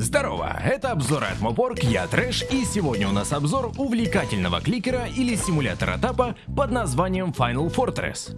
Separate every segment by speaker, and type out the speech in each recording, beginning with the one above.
Speaker 1: Здорово, это обзор от Мопорг, я Трэш, и сегодня у нас обзор увлекательного кликера или симулятора тапа под названием Final Fortress.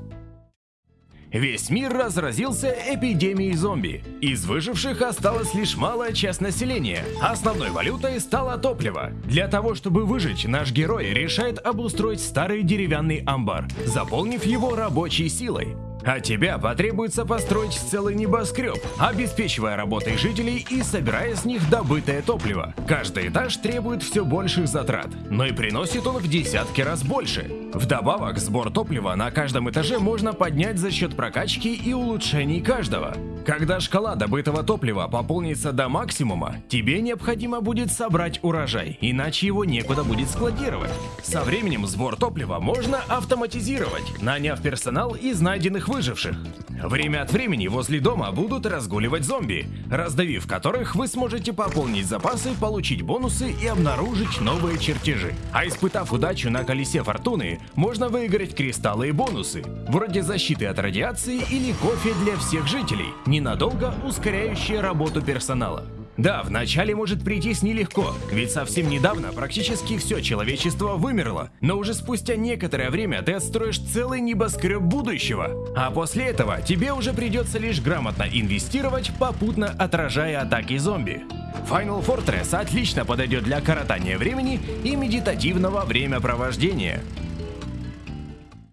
Speaker 1: Весь мир разразился эпидемией зомби. Из выживших осталась лишь малая часть населения. Основной валютой стало топливо. Для того, чтобы выжить, наш герой решает обустроить старый деревянный амбар, заполнив его рабочей силой. А тебя потребуется построить целый небоскреб, обеспечивая работой жителей и собирая с них добытое топливо. Каждый этаж требует все больших затрат, но и приносит он в десятки раз больше. Вдобавок, сбор топлива на каждом этаже можно поднять за счет прокачки и улучшений каждого. Когда шкала добытого топлива пополнится до максимума, тебе необходимо будет собрать урожай, иначе его некуда будет складировать. Со временем сбор топлива можно автоматизировать, наняв персонал из найденных выживших. Время от времени возле дома будут разгуливать зомби, раздавив которых вы сможете пополнить запасы, получить бонусы и обнаружить новые чертежи. А испытав удачу на колесе фортуны, можно выиграть кристаллы и бонусы, вроде защиты от радиации или кофе для всех жителей, ненадолго ускоряющие работу персонала. Да, вначале может прийтись нелегко, ведь совсем недавно практически все человечество вымерло, но уже спустя некоторое время ты отстроишь целый небоскреб будущего, а после этого тебе уже придется лишь грамотно инвестировать, попутно отражая атаки зомби. Final Fortress отлично подойдет для коротания времени и медитативного времяпровождения.